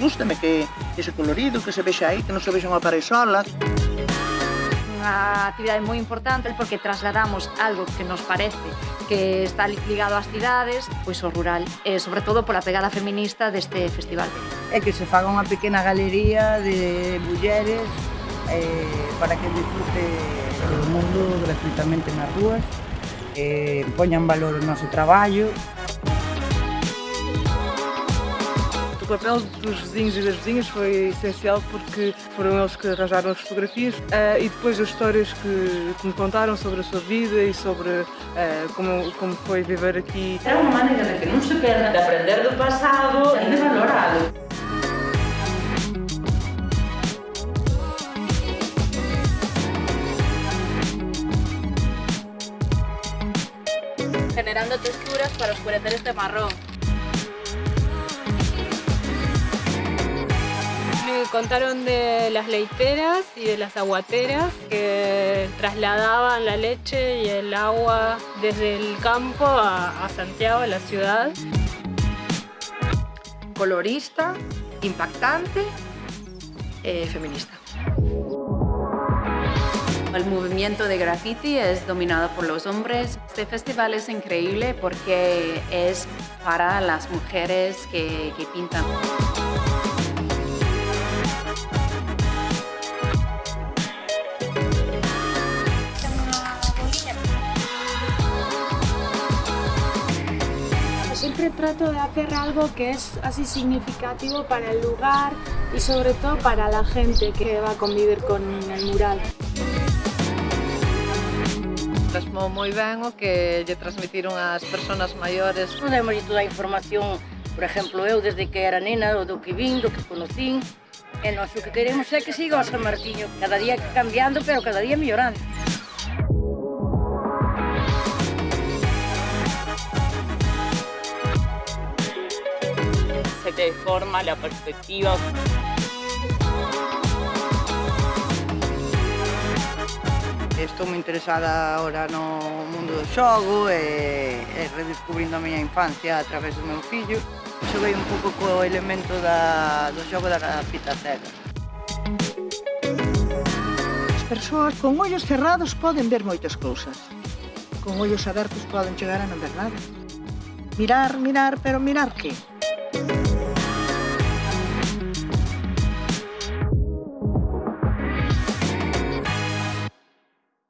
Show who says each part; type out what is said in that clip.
Speaker 1: gústame que ese colorido que se vexa aí, que non se vexa unha paraisola.
Speaker 2: Unha actividade moi importante porque trasladamos algo que nos parece que está ligado ás cidades, pois o rural, e sobre todo pola pegada feminista deste festival.
Speaker 3: É que se faga unha pequena galería de mulleres eh, para que disfrute o mundo gratuitamente nas rúas, eh, poñan valor o noso traballo,
Speaker 4: papel dos vizinhos e das vizinhas foi essencial porque foram eles que arranjaram as fotografias uh, e depois as histórias que, que, me contaram sobre a sua vida e sobre uh, como, como foi viver aqui.
Speaker 5: É uma maneira de que não se perda, de aprender do passado e de valorá-lo.
Speaker 2: generando texturas para oscurecer este marrón.
Speaker 6: Contaron de las leiteras y de las aguateras que trasladaban la leche y el agua desde el campo a, a Santiago, a la ciudad.
Speaker 7: Colorista, impactante, eh, feminista.
Speaker 8: El movimiento de graffiti es dominado por los hombres. Este festival es increíble porque es para las mujeres que, que pintan.
Speaker 9: siempre trato de hacer algo que es así significativo para el lugar y sobre todo para la gente que va a convivir con el mural.
Speaker 10: Plasmou moi ben o que lle transmitiron as persoas maiores.
Speaker 5: Podemos toda a información, por exemplo, eu desde que era nena, do que vin, do que conocín, e nós o que queremos é que siga o San Martiño, cada día cambiando, pero cada día mellorando.
Speaker 11: se te deforma la perspectiva.
Speaker 3: Estou moi interesada agora no mundo do xogo e, eh, e eh, redescubrindo a miña infancia a través do meu fillo. Xoguei un pouco co elemento da, do xogo da pita cega.
Speaker 1: As persoas con ollos cerrados poden ver moitas cousas. Con ollos abertos poden chegar a non ver nada. Mirar, mirar, pero mirar que?